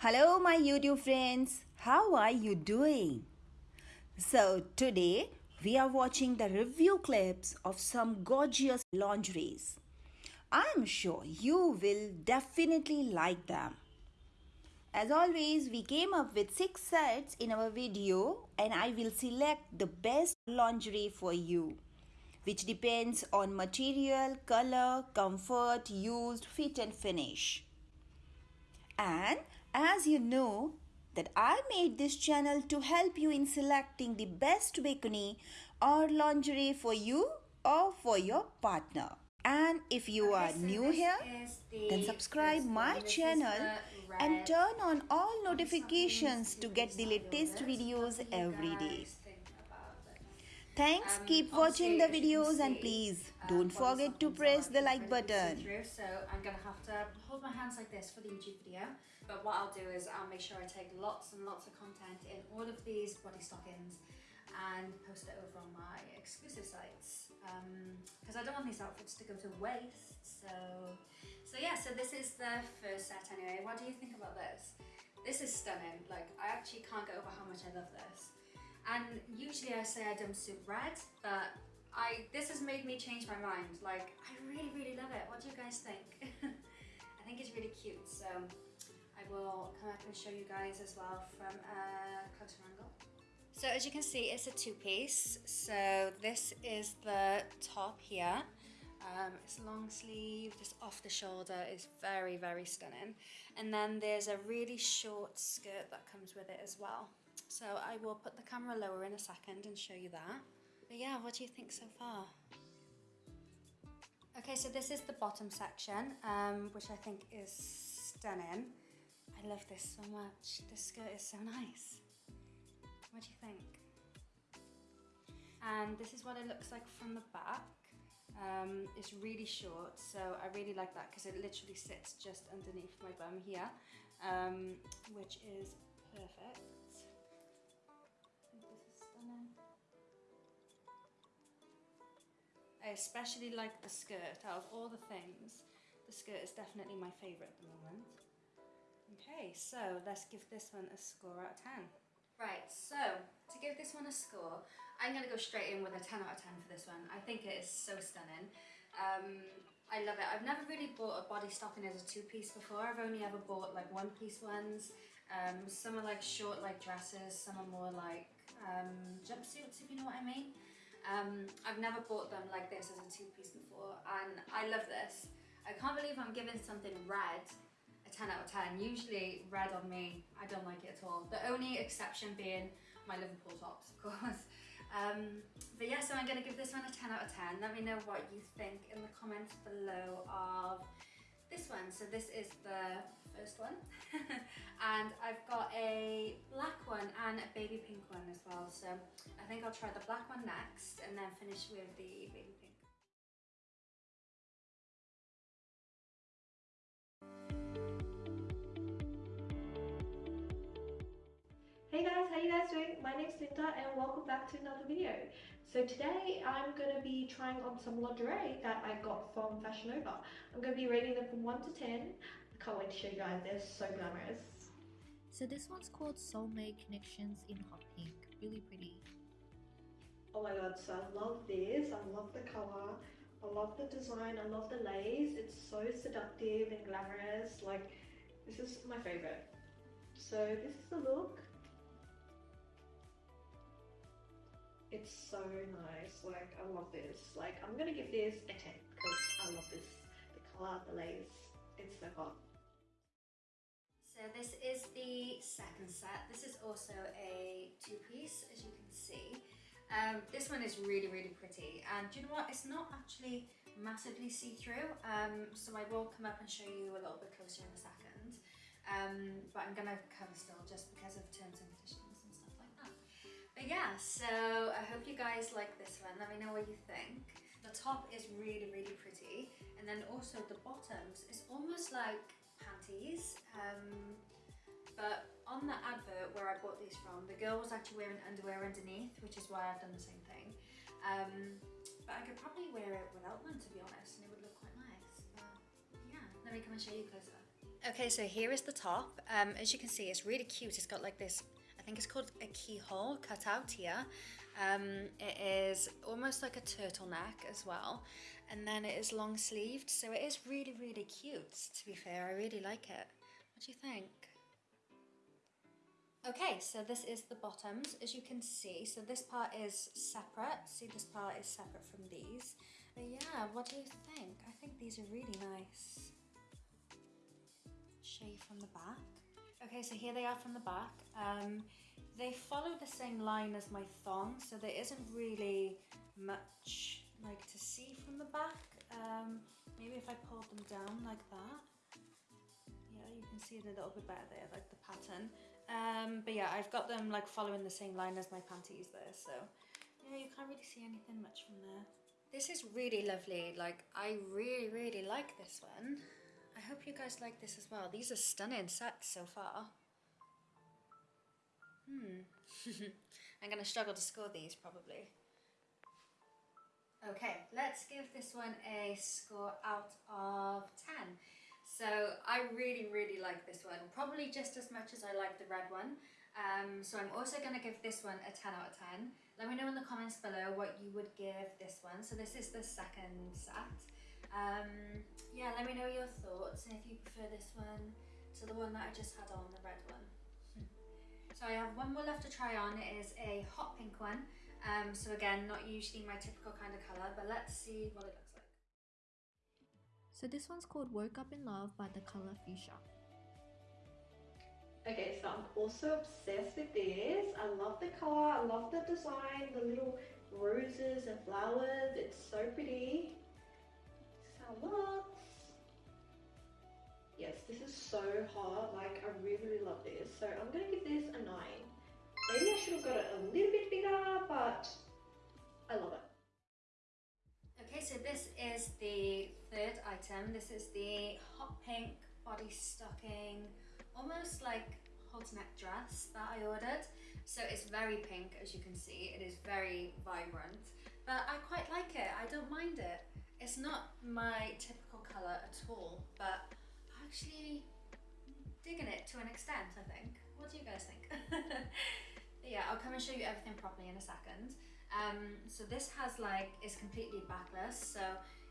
Hello, my YouTube friends. How are you doing? So, today we are watching the review clips of some gorgeous lingeries. I'm sure you will definitely like them. As always, we came up with six sets in our video, and I will select the best lingerie for you, which depends on material, color, comfort, used, fit, and finish. And as you know, that I made this channel to help you in selecting the best bikini or lingerie for you or for your partner. And if you are so new here, the then subscribe my one. This is channel and turn on all notifications to get the latest videos What do you every day. guys think about them? Thanks, Um, keep watching the videos and please um, don't forget to press the like button. So I'm gonna have to hold my hands like this for the YouTube video. But what I'll do is I'll make sure I take lots and lots of content in all of these body stockings and post it over on my exclusive sites um, because I don't want these outfits to go to waste. So, so yeah. So this is the first set anyway. What do you think about this? This is stunning. Like I actually can't get over how much I love this. And usually I say I don't suit red, but I this has made me change my mind. Like I really, really love it. What do you guys think? I think it's really cute. So I will come up and show you guys as well from a closer angle. So as you can see, it's a two-piece. So this is the top here. Um, it's long sleeve, just off the shoulder. It's very, very stunning. And then there's a really short skirt that comes with it as well. So I will put the camera lower in a second and show you that. But yeah, what do you think so far? Okay, so this is the bottom section, um, which I think is stunning. I love this so much. This skirt is so nice. What do you think? And this is what it looks like from the back. Um, it's really short, so I really like that because it literally sits just underneath my bum here, um, which is perfect. I think this is stunning. I especially like the skirt. Out of all the things, the skirt is definitely my favourite at the moment. Okay, so let's give this one a score out of 10. Right, so to give this one a score, I'm going to go straight in with a 10 out of 10 for this one. I think it is so stunning. Um, I love it. I've never really bought a body stocking as a two-piece before. I've only ever bought like one-piece ones. Um, some are like short like dresses, some are more like um, jumpsuits if you know what I mean. Um, I've never bought them like this as a two-piece before and I love this. I can't believe I'm giving something red a 10 out of 10. Usually red on me, I don't like it at all. The only exception being my Liverpool tops, of course. Um, but yeah, so I'm going to give this one a 10 out of 10. Let me know what you think in the comments below of this one. So this is the first one. and I've got a black one and a baby pink one as well. So I think I'll try the black one next and then finish with the baby pink. Guys, how you guys doing? My name's Linda and welcome back to another video. So today I'm going to be trying on some lingerie that I got from Fashion Nova. I'm going to be rating them from 1 to 10. I can't wait to show you guys, they're so glamorous. So this one's called Soulmate Connections in hot pink. Really pretty. Oh my god, so I love this, I love the colour, I love the design, I love the lace. It's so seductive and glamorous, like this is my favourite. So this is the look. It's so nice. Like I love this. Like I'm gonna give this a 10 because I love this. The color, the lace, it's so hot. So this is the second set. This is also a two-piece, as you can see. Um, this one is really, really pretty. And do you know what? It's not actually massively see-through. Um, so I will come up and show you a little bit closer in a second. Um, but I'm gonna cover still just because of terms and. But yeah, so I hope you guys like this one. Let me know what you think. The top is really, really pretty. And then also the bottoms, it's almost like panties. Um, but on the advert where I bought these from, the girl was actually wearing underwear underneath, which is why I've done the same thing. Um, but I could probably wear it without one, to be honest, and it would look quite nice. But yeah, let me come and show you closer. Okay, so here is the top. Um, as you can see, it's really cute. It's got like this, think it's called a keyhole cut out here. Um, it is almost like a turtleneck as well. And then it is long sleeved. So it is really, really cute, to be fair. I really like it. What do you think? Okay, so this is the bottoms, as you can see. So this part is separate. See, this part is separate from these. But yeah, what do you think? I think these are really nice. Show you from the back. Okay, so here they are from the back. Um, they follow the same line as my thong, so there isn't really much like to see from the back. Um, maybe if I pulled them down like that. Yeah, you can see it a little bit better there, like the pattern. Um, but yeah, I've got them like following the same line as my panties there, so yeah, you can't really see anything much from there. This is really lovely, like I really, really like this one. I hope you guys like this as well. These are stunning sets so far. Hmm. I'm gonna struggle to score these probably. Okay, let's give this one a score out of 10. So I really, really like this one, probably just as much as I like the red one. Um, so I'm also going to give this one a 10 out of 10. Let me know in the comments below what you would give this one. So this is the second set. Um, yeah, let me know your thoughts and if you prefer this one to the one that I just had on, the red one. so I have one more left to try on. It is a hot pink one. Um, so again, not usually my typical kind of colour, but let's see what it looks like. So this one's called Woke Up in Love by the color Fuchsia. Okay, so I'm also obsessed with this. I love the color, I love the design, the little roses and flowers. It's so pretty. Yes, this is so hot. Like, I really, really love this. So I'm gonna give this a 9. Maybe I should have got it a little bit bigger, but I love it. Okay, so this is the third item. This is the hot pink body stocking, almost like halter neck dress that I ordered. So it's very pink, as you can see. It is very vibrant, but I quite like it. I don't mind it. It's not my typical colour at all, but I'm actually digging it to an extent, I think. What do you guys think? yeah, I'll come and show you everything properly in a second. Um, so this has like, is completely backless. So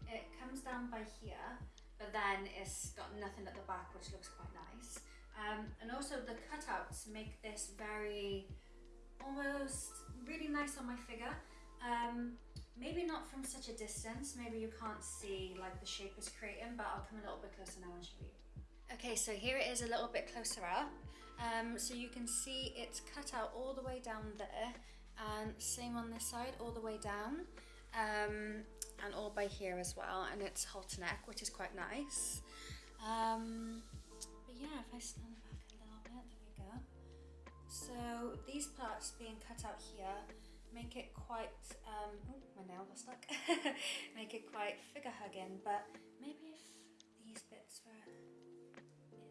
it comes down by here, but then it's got nothing at the back, which looks quite nice. Um, and also the cutouts make this very, almost really nice on my figure. Um, maybe not from such a distance, maybe you can't see like the shape is creating, but I'll come a little bit closer now and show you. Okay, so here it is a little bit closer up. Um, so you can see it's cut out all the way down there and same on this side all the way down um, and all by here as well and it's halter neck which is quite nice um, but yeah if I stand back a little bit there we go so these parts being cut out here make it quite um, oh my nail was stuck make it quite figure hugging but maybe if these bits were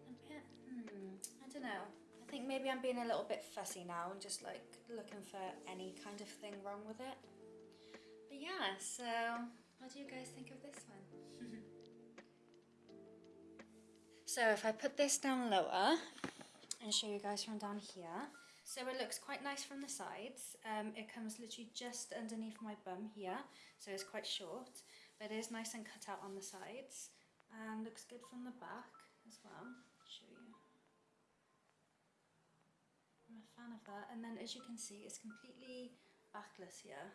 in a bit hmm, I don't know I think maybe I'm being a little bit fussy now and just like looking for any kind of thing wrong with it. But yeah, so what do you guys think of this one? so if I put this down lower and show you guys from down here, so it looks quite nice from the sides. Um, it comes literally just underneath my bum here, so it's quite short, but it is nice and cut out on the sides and looks good from the back as well. show you. I'm a fan of that. And then as you can see, it's completely backless here.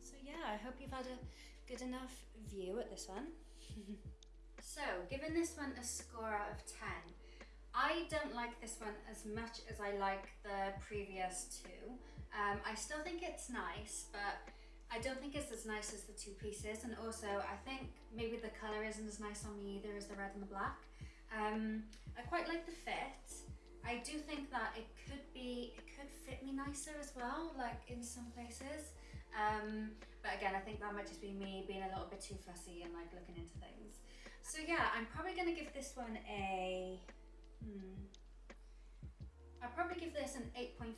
So yeah, I hope you've had a good enough view at this one. so, giving this one a score out of 10, I don't like this one as much as I like the previous two. Um, I still think it's nice, but I don't think it's as nice as the two pieces. And also, I think maybe the colour isn't as nice on me either as the red and the black. Um, I quite like the fit. I do think that it could be, it could fit me nicer as well, like in some places. Um, but again, I think that might just be me being a little bit too fussy and like looking into things. So yeah, I'm probably going to give this one a, hmm, I'll probably give this an 8.5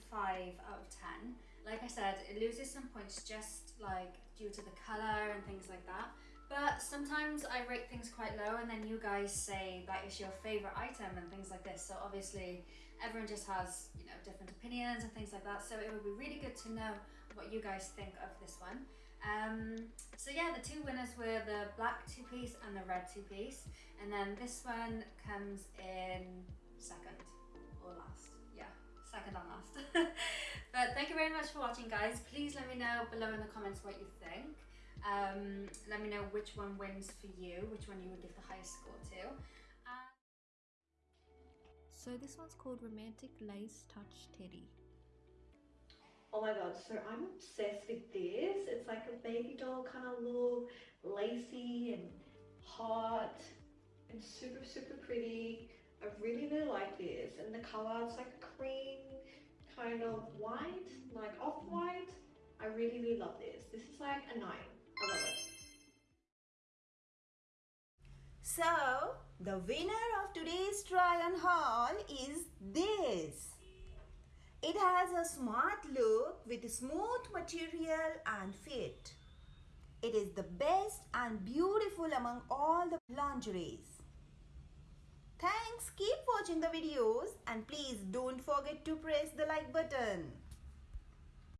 out of 10. Like I said, it loses some points just like due to the colour and things like that. But sometimes I rate things quite low, and then you guys say that is your favorite item and things like this. So obviously, everyone just has you know different opinions and things like that. So it would be really good to know what you guys think of this one. Um, so yeah, the two winners were the black two piece and the red two piece, and then this one comes in second or last. Yeah, second and last. but thank you very much for watching, guys. Please let me know below in the comments what you think. Um, let me know which one wins for you, which one you would give the highest score to. Uh, So this one's called Romantic Lace Touch Teddy. Oh my god, so I'm obsessed with this. It's like a baby doll kind of look, lacy and hot and super, super pretty. I really, really like this. And the color, it's like a cream kind of white, like off-white. I really, really love this. This is like a 9. I love it. So, the winner of today's try on haul is. It has a smart look with smooth material and fit. It is the best and beautiful among all the lingeries. Thanks, keep watching the videos and please don't forget to press the like button.